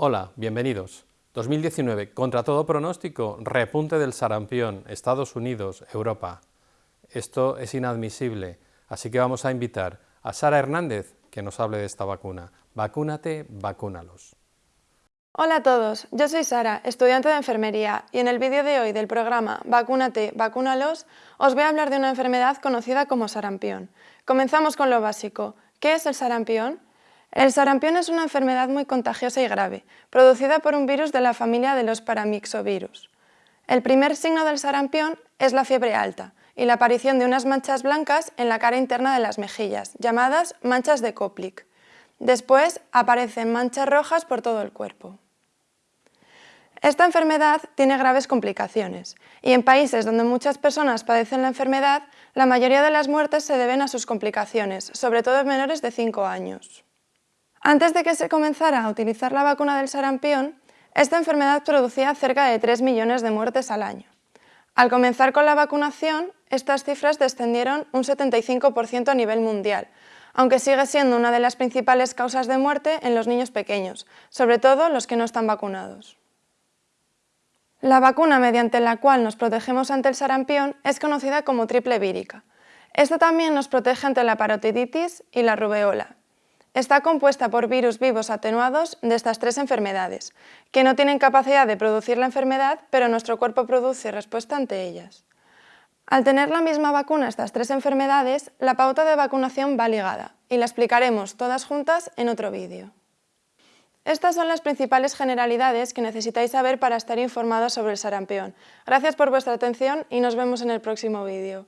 Hola, bienvenidos. 2019, contra todo pronóstico, repunte del sarampión, Estados Unidos, Europa. Esto es inadmisible, así que vamos a invitar a Sara Hernández que nos hable de esta vacuna. Vacúnate, vacúnalos. Hola a todos, yo soy Sara, estudiante de enfermería, y en el vídeo de hoy del programa Vacúnate, vacúnalos, os voy a hablar de una enfermedad conocida como sarampión. Comenzamos con lo básico. ¿Qué es el sarampión? El sarampión es una enfermedad muy contagiosa y grave, producida por un virus de la familia de los paramixovirus. El primer signo del sarampión es la fiebre alta y la aparición de unas manchas blancas en la cara interna de las mejillas, llamadas manchas de Koplik. Después aparecen manchas rojas por todo el cuerpo. Esta enfermedad tiene graves complicaciones y en países donde muchas personas padecen la enfermedad, la mayoría de las muertes se deben a sus complicaciones, sobre todo en menores de 5 años. Antes de que se comenzara a utilizar la vacuna del sarampión, esta enfermedad producía cerca de 3 millones de muertes al año. Al comenzar con la vacunación, estas cifras descendieron un 75% a nivel mundial, aunque sigue siendo una de las principales causas de muerte en los niños pequeños, sobre todo los que no están vacunados. La vacuna mediante la cual nos protegemos ante el sarampión es conocida como triple vírica. Esto también nos protege ante la parotiditis y la rubeola, Está compuesta por virus vivos atenuados de estas tres enfermedades, que no tienen capacidad de producir la enfermedad, pero nuestro cuerpo produce respuesta ante ellas. Al tener la misma vacuna estas tres enfermedades, la pauta de vacunación va ligada, y la explicaremos todas juntas en otro vídeo. Estas son las principales generalidades que necesitáis saber para estar informados sobre el sarampión. Gracias por vuestra atención y nos vemos en el próximo vídeo.